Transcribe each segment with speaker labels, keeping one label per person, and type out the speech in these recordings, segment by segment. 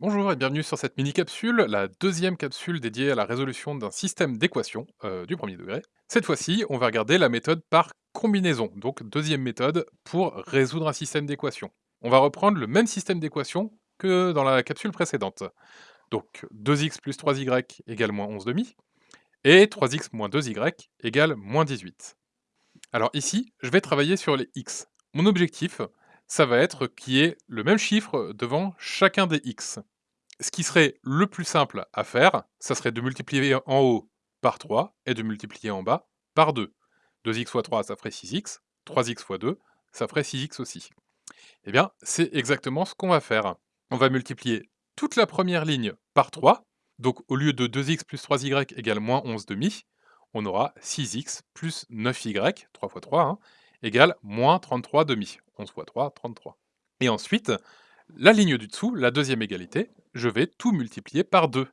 Speaker 1: Bonjour et bienvenue sur cette mini-capsule, la deuxième capsule dédiée à la résolution d'un système d'équations euh, du premier degré. Cette fois-ci, on va regarder la méthode par combinaison, donc deuxième méthode pour résoudre un système d'équations. On va reprendre le même système d'équations que dans la capsule précédente. Donc 2x plus 3y égale moins 11 demi, et 3x moins 2y égale moins 18. Alors ici, je vais travailler sur les x. Mon objectif, ça va être qu'il y ait le même chiffre devant chacun des x. Ce qui serait le plus simple à faire, ça serait de multiplier en haut par 3 et de multiplier en bas par 2. 2x fois 3, ça ferait 6x. 3x fois 2, ça ferait 6x aussi. Eh bien, c'est exactement ce qu'on va faire. On va multiplier toute la première ligne par 3. Donc, au lieu de 2x plus 3y égale moins 11 demi, on aura 6x plus 9y, 3 fois 3, hein, égale moins 33 demi. 11 fois 3, 33. Et ensuite, la ligne du dessous, la deuxième égalité, je vais tout multiplier par 2.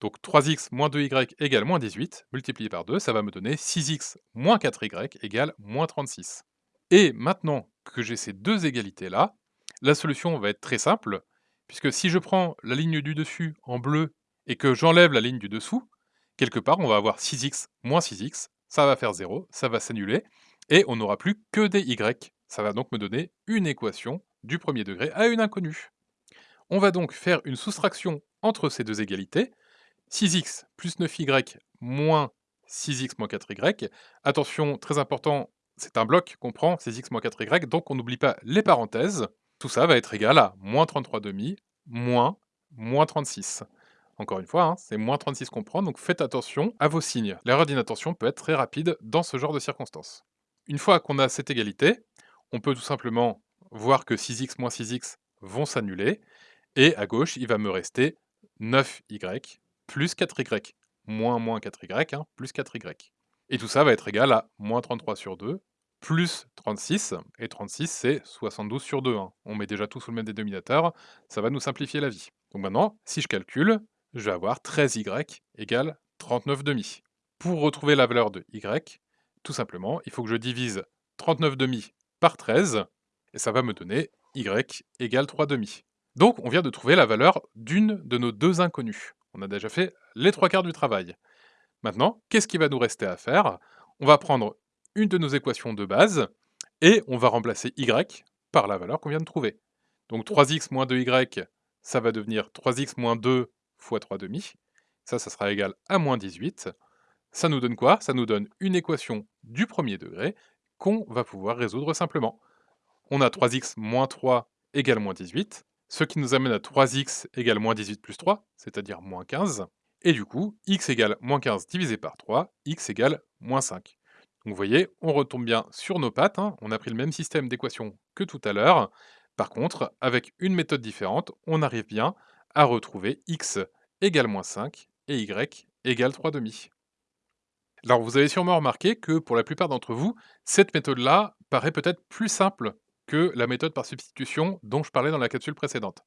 Speaker 1: Donc 3x moins 2y égale moins 18, multiplié par 2, ça va me donner 6x moins 4y égale moins 36. Et maintenant que j'ai ces deux égalités-là, la solution va être très simple, puisque si je prends la ligne du dessus en bleu et que j'enlève la ligne du dessous, quelque part on va avoir 6x moins 6x, ça va faire 0, ça va s'annuler, et on n'aura plus que des y. Ça va donc me donner une équation du premier degré à une inconnue. On va donc faire une soustraction entre ces deux égalités, 6x plus 9y moins 6x moins 4y. Attention, très important, c'est un bloc qu'on prend, 6x moins 4y, donc on n'oublie pas les parenthèses. Tout ça va être égal à moins 33 demi moins moins 36. Encore une fois, hein, c'est moins 36 qu'on prend, donc faites attention à vos signes. L'erreur d'inattention peut être très rapide dans ce genre de circonstances. Une fois qu'on a cette égalité, on peut tout simplement voir que 6x moins 6x vont s'annuler, et à gauche, il va me rester 9y plus 4y, moins moins 4y, hein, plus 4y. Et tout ça va être égal à moins 33 sur 2, plus 36, et 36 c'est 72 sur 2. Hein. On met déjà tout sous le même dénominateur, ça va nous simplifier la vie. Donc maintenant, si je calcule, je vais avoir 13y égale 39 demi. Pour retrouver la valeur de y, tout simplement, il faut que je divise 39 demi par 13, et ça va me donner y égale 3 demi. Donc on vient de trouver la valeur d'une de nos deux inconnues. On a déjà fait les trois quarts du travail. Maintenant, qu'est-ce qui va nous rester à faire? On va prendre une de nos équations de base, et on va remplacer y par la valeur qu'on vient de trouver. Donc 3x moins 2y, ça va devenir 3x moins 2 fois 3 demi. Ça, ça sera égal à moins 18. Ça nous donne quoi? Ça nous donne une équation du premier degré qu'on va pouvoir résoudre simplement. On a 3x moins 3 égale moins 18, ce qui nous amène à 3x égale moins 18 plus 3, c'est-à-dire moins 15. Et du coup, x égale moins 15 divisé par 3, x égale moins 5. Donc vous voyez, on retombe bien sur nos pattes, hein. on a pris le même système d'équation que tout à l'heure. Par contre, avec une méthode différente, on arrive bien à retrouver x égale moins 5 et y égale 3 demi. Alors vous avez sûrement remarqué que pour la plupart d'entre vous, cette méthode-là paraît peut-être plus simple que la méthode par substitution dont je parlais dans la capsule précédente.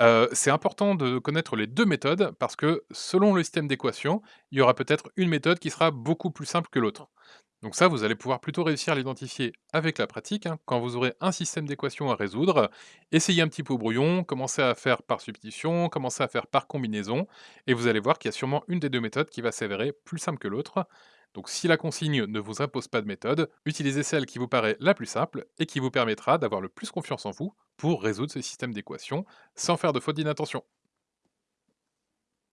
Speaker 1: Euh, c'est important de connaître les deux méthodes parce que selon le système d'équation, il y aura peut-être une méthode qui sera beaucoup plus simple que l'autre. Donc ça, vous allez pouvoir plutôt réussir à l'identifier avec la pratique. hein. Quand vous aurez un système d'équations à résoudre, essayez un petit peu au brouillon, commencez à faire par substitution, commencez à faire par combinaison, et vous allez voir qu'il y a sûrement une des deux méthodes qui va s'avérer plus simple que l'autre. Donc si la consigne ne vous impose pas de méthode, utilisez celle qui vous paraît la plus simple et qui vous permettra d'avoir le plus confiance en vous pour résoudre ce système d'équations sans faire de faute d'inattention.